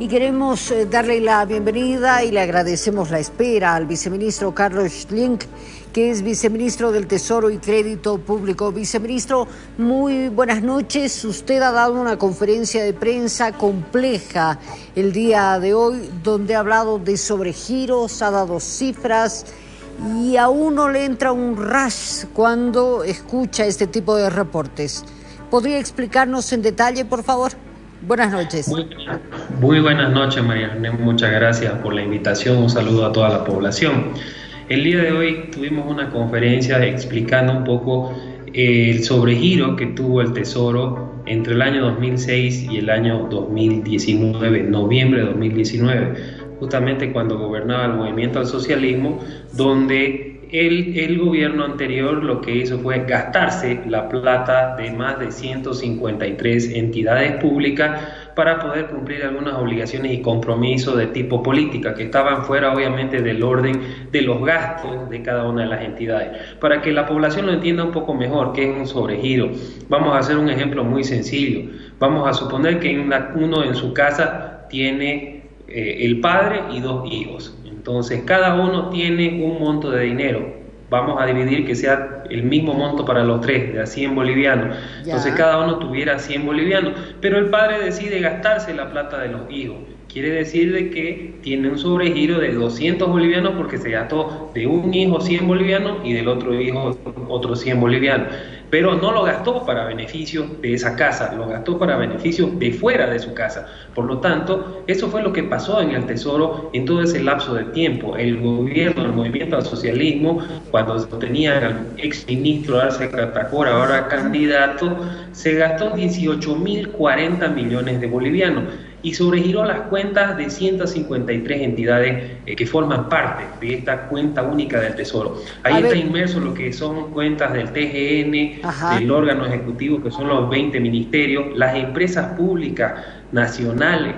y queremos eh, darle la bienvenida y le agradecemos la espera al viceministro Carlos Schlink, que es viceministro del Tesoro y Crédito Público. Viceministro, muy buenas noches. Usted ha dado una conferencia de prensa compleja el día de hoy, donde ha hablado de sobregiros, ha dado cifras y a uno le entra un rush cuando escucha este tipo de reportes. ¿Podría explicarnos en detalle, por favor? Buenas noches. Muy, buenas noches, María. Muchas gracias por la invitación. Un saludo a toda la población. El día de hoy tuvimos una conferencia explicando un poco eh, el sobregiro que tuvo el Tesoro entre el año 2006 y el año 2019, noviembre de 2019, justamente cuando gobernaba el movimiento al socialismo, donde el, gobierno anterior lo que hizo fue gastarse la plata de más de 153 entidades públicas para poder cumplir algunas obligaciones y compromisos de tipo política que estaban fuera obviamente del orden de los gastos de cada una de las entidades. Para que la población lo entienda un poco mejor, que es un sobregiro, vamos a hacer un ejemplo muy sencillo. Vamos a suponer que uno en su casa tiene eh, el padre y dos hijos entonces, cada uno tiene un monto de dinero. Vamos a dividir que sea el mismo monto para los tres, de a 100 bolivianos. Entonces, cada uno tuviera 100 bolivianos. Pero el padre decide gastarse la plata de los hijos. Quiere decir de que tiene un sobregiro de 200 bolivianos porque se gastó de un hijo 100 bolivianos y del otro hijo otros 100 bolivianos pero no lo gastó para beneficio de esa casa, lo gastó para beneficio de fuera de su casa. Por lo tanto, eso fue lo que pasó en el Tesoro en todo ese lapso de tiempo. El gobierno, el movimiento al socialismo, cuando tenía al ex ministro Arce Catacora, ahora candidato, se gastó 18.040 millones de bolivianos y sobregiró las cuentas de 153 entidades eh, que forman parte de esta cuenta única del Tesoro. Ahí está inmerso lo que son cuentas del TGN, del órgano ejecutivo, que son los 20 ministerios, las empresas públicas nacionales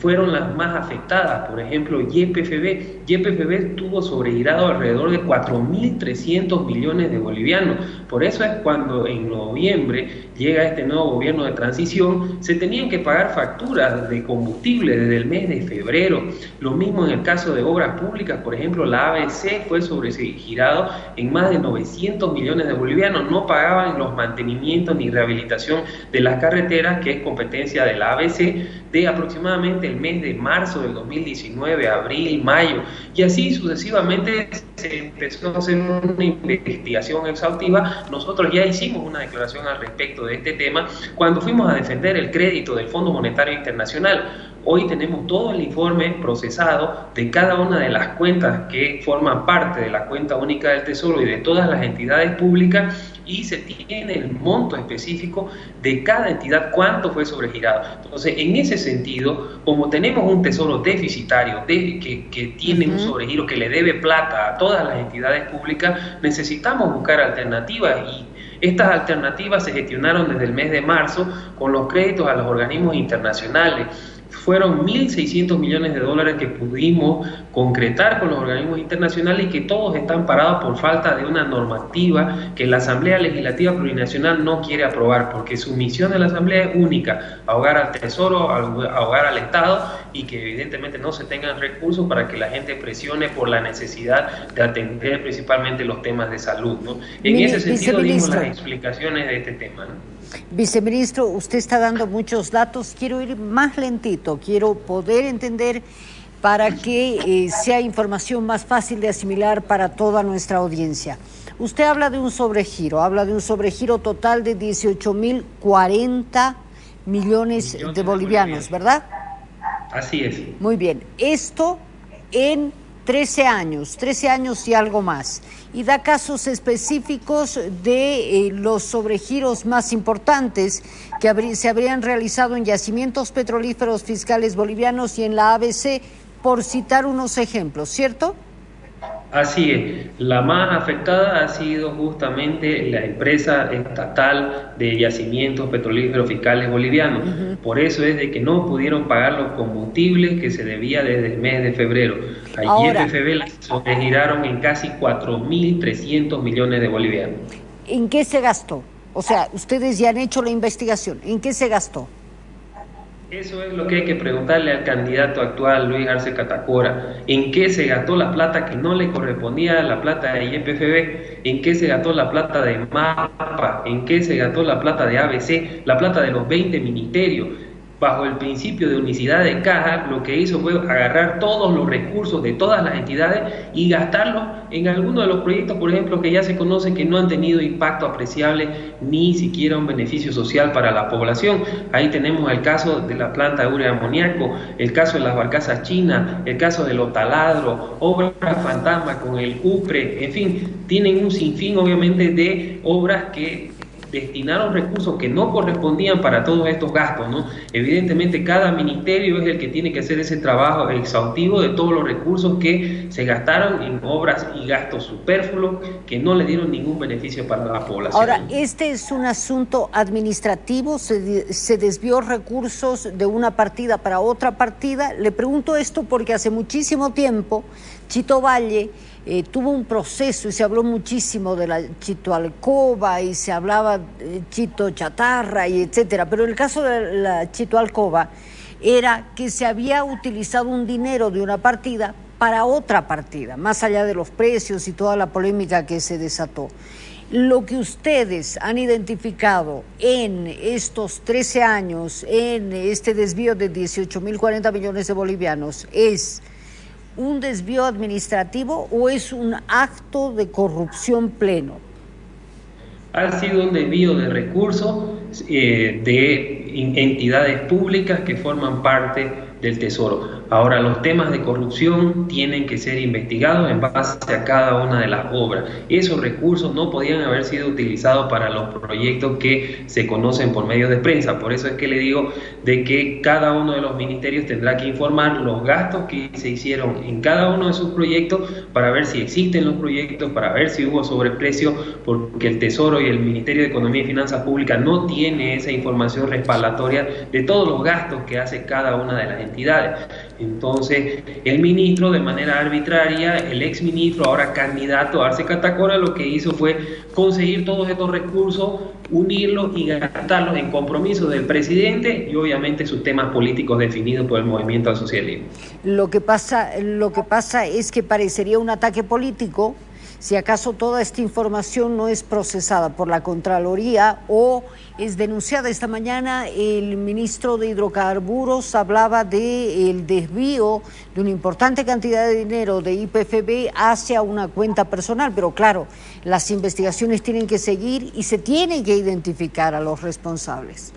fueron las más afectadas. Por ejemplo, YPFB. YPFB tuvo sobregirado alrededor de 4.300 millones de bolivianos. Por eso es cuando en noviembre llega este nuevo gobierno de transición, se tenían que pagar facturas de combustible desde el mes de febrero. Lo mismo en el caso de obras públicas, por ejemplo, la ABC fue sobregirado en más de 900 millones de bolivianos. No pagaban los mantenimientos ni rehabilitación de las carreteras, que es competencia de la ABC, de aproximadamente el mes de marzo del 2019, abril, mayo, y así sucesivamente se empezó a hacer una investigación exhaustiva. Nosotros ya hicimos una declaración al respecto de este tema cuando fuimos a defender el crédito del Fondo Monetario Internacional. Hoy tenemos todo el informe procesado de cada una de las cuentas que forman parte de la cuenta única del Tesoro y de todas las entidades públicas y se tiene el monto específico de cada entidad, cuánto fue sobregirado. Entonces, en ese sentido, como tenemos un tesoro deficitario de, que, tiene un sobregiro que le debe plata a todas las entidades públicas, necesitamos buscar alternativas y estas alternativas se gestionaron desde el mes de marzo con los créditos a los organismos internacionales fueron 1.600 millones de dólares que pudimos concretar con los organismos internacionales y que todos están parados por falta de una normativa que la Asamblea Legislativa Plurinacional no quiere aprobar, porque su misión de la Asamblea es única, ahogar al Tesoro, ahogar al Estado y que evidentemente no se tengan recursos para que la gente presione por la necesidad de atender principalmente los temas de salud. En ese sentido dimos las explicaciones de este tema. Viceministro, usted está dando muchos datos. Quiero ir más lentito, quiero poder entender para que eh, sea información más fácil de asimilar para toda nuestra audiencia. Usted habla de un sobregiro, habla de un sobregiro total de 18.040 millones de bolivianos, ¿verdad? Así es. Muy bien. Esto en 13 años, 13 años y algo más. Y da casos específicos de eh, los sobregiros más importantes que se habrían realizado en yacimientos petrolíferos fiscales bolivianos y en la ABC, por citar unos ejemplos, ¿cierto? Así es, la más afectada ha sido justamente la empresa estatal de yacimientos petrolíferos fiscales bolivianos. Por eso es de que no pudieron pagar los combustibles que se debía desde el mes de febrero. Ayer de febrero se giraron en casi 4.300 millones de bolivianos. ¿En qué se gastó? O sea, ustedes ya han hecho la investigación. ¿En qué se gastó? Eso es lo que hay que preguntarle al candidato actual, Luis Arce Catacora. ¿En qué se gastó la plata que no le correspondía a la plata de IPFB? ¿En qué se gastó la plata de MAPA? ¿En qué se gastó la plata de ABC? La plata de los 20 ministerios bajo el principio de unicidad de caja, lo que hizo fue agarrar todos los recursos de todas las entidades y gastarlos en algunos de los proyectos, por ejemplo, que ya se conoce que no han tenido impacto apreciable ni siquiera un beneficio social para la población. Ahí tenemos el caso de la planta de urea amoníaco, el caso de las barcazas chinas, el caso de los taladros, obras fantasma con el CUPRE, en fin, tienen un sinfín obviamente de obras que destinaron recursos que no correspondían para todos estos gastos, ¿no? Evidentemente cada ministerio es el que tiene que hacer ese trabajo exhaustivo de todos los recursos que se gastaron en obras y gastos superfluos que no le dieron ningún beneficio para la población. Ahora, este es un asunto administrativo, se, se desvió recursos de una partida para otra partida. Le pregunto esto porque hace muchísimo tiempo Chito Valle eh, tuvo un proceso y se habló muchísimo de la Chito Alcoba y se hablaba de Chito Chatarra y etcétera, pero el caso de la Chito Alcoba era que se había utilizado un dinero de una partida para otra partida, más allá de los precios y toda la polémica que se desató. Lo que ustedes han identificado en estos 13 años, en este desvío de 18.040 millones de bolivianos, es un desvío administrativo o es un acto de corrupción pleno? Ha sido un desvío de recursos eh, de entidades públicas que forman parte del Tesoro. Ahora, los temas de corrupción tienen que ser investigados en base a cada una de las obras. Esos recursos no podían haber sido utilizados para los proyectos que se conocen por medios de prensa. Por eso es que le digo de que cada uno de los ministerios tendrá que informar los gastos que se hicieron en cada uno de sus proyectos para ver si existen los proyectos, para ver si hubo sobreprecio, porque el Tesoro y el Ministerio de Economía y Finanzas Públicas no tiene esa información respaldatoria de todos los gastos que hace cada una de las entidades. Entonces, el ministro, de manera arbitraria, el ex ministro, ahora candidato Arce Catacora, lo que hizo fue conseguir todos estos recursos, unirlos y gastarlos en compromisos del presidente y obviamente sus temas políticos definidos por el movimiento al socialismo. Lo que pasa, lo que pasa es que parecería un ataque político si acaso toda esta información no es procesada por la Contraloría o es denunciada. Esta mañana el ministro de Hidrocarburos hablaba del desvío de una importante cantidad de dinero de IPFB hacia una cuenta personal, pero claro, las investigaciones tienen que seguir y se tienen que identificar a los responsables.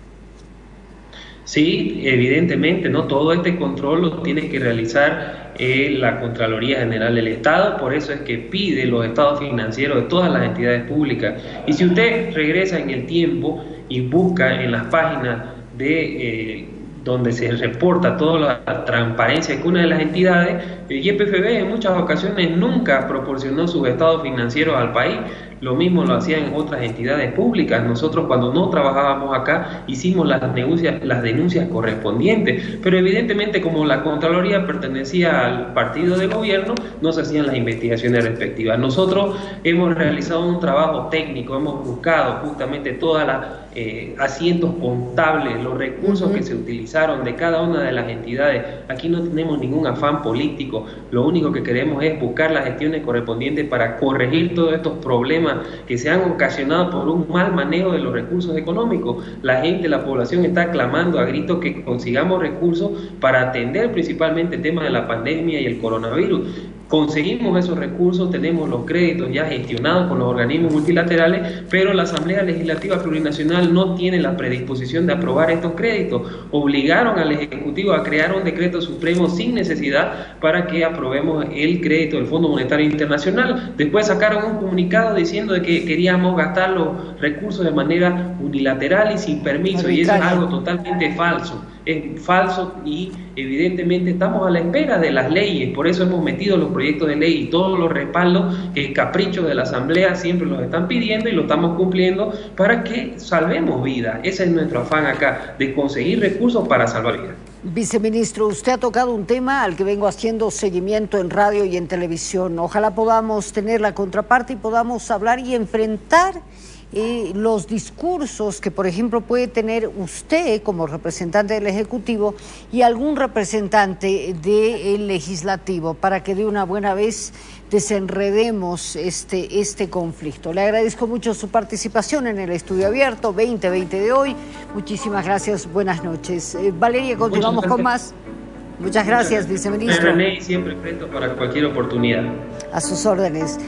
Sí, evidentemente, ¿no? Todo este control lo tiene que realizar eh, la Contraloría General del Estado, por eso es que pide los estados financieros de todas las entidades públicas. Y si usted regresa en el tiempo y busca en las páginas de eh, donde se reporta toda la transparencia que una de las entidades, el YPFB en muchas ocasiones nunca proporcionó sus estados financieros al país, lo mismo lo hacían otras entidades públicas. Nosotros cuando no trabajábamos acá hicimos las denuncias, las denuncias correspondientes, pero evidentemente como la Contraloría pertenecía al partido de gobierno, no se hacían las investigaciones respectivas. Nosotros hemos realizado un trabajo técnico, hemos buscado justamente todas las eh, asientos contables, los recursos que se utilizaron de cada una de las entidades. Aquí no tenemos ningún afán político, lo único que queremos es buscar las gestiones correspondientes para corregir todos estos problemas que se han ocasionado por un mal manejo de los recursos económicos. La gente, la población está clamando a gritos que consigamos recursos para atender principalmente el tema de la pandemia y el coronavirus. Conseguimos esos recursos, tenemos los créditos ya gestionados con los organismos multilaterales, pero la Asamblea Legislativa Plurinacional no tiene la predisposición de aprobar estos créditos. Obligaron al Ejecutivo a crear un decreto supremo sin necesidad para que aprobemos el crédito del Fondo Monetario Internacional. Después sacaron un comunicado diciendo de que queríamos gastar los recursos de manera unilateral y sin permiso, y eso es algo totalmente falso es falso y evidentemente estamos a la espera de las leyes, por eso hemos metido los proyectos de ley y todos los respaldos que el capricho de la Asamblea siempre los están pidiendo y lo estamos cumpliendo para que salvemos vidas. Ese es nuestro afán acá, de conseguir recursos para salvar vidas. Viceministro, usted ha tocado un tema al que vengo haciendo seguimiento en radio y en televisión. Ojalá podamos tener la contraparte y podamos hablar y enfrentar eh, los discursos que, por ejemplo, puede tener usted como representante del Ejecutivo y algún representante del Legislativo para que de una buena vez desenredemos este, este conflicto. Le agradezco mucho su participación en el estudio abierto 2020 de hoy. Muchísimas gracias, buenas noches. Eh, Valeria, continuamos con más. Muchas gracias, viceministro. René, siempre presto para cualquier oportunidad. A sus órdenes.